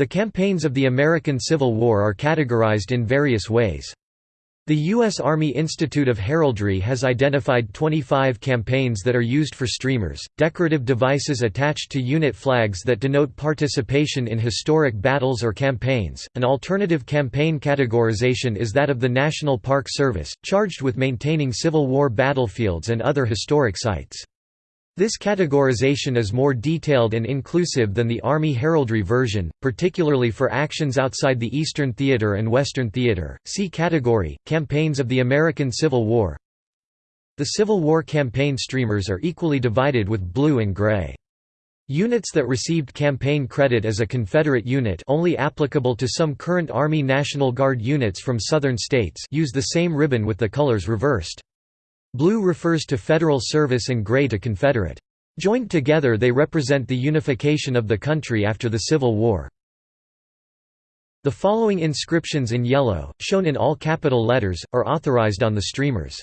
The campaigns of the American Civil War are categorized in various ways. The U.S. Army Institute of Heraldry has identified 25 campaigns that are used for streamers, decorative devices attached to unit flags that denote participation in historic battles or campaigns. An alternative campaign categorization is that of the National Park Service, charged with maintaining Civil War battlefields and other historic sites. This categorization is more detailed and inclusive than the Army heraldry version, particularly for actions outside the Eastern Theater and Western Theater. See category Campaigns of the American Civil War. The Civil War campaign streamers are equally divided with blue and gray. Units that received campaign credit as a Confederate unit only applicable to some current Army National Guard units from southern states use the same ribbon with the colors reversed. Blue refers to Federal service and gray to Confederate. Joined together they represent the unification of the country after the Civil War. The following inscriptions in yellow, shown in all capital letters, are authorized on the streamers.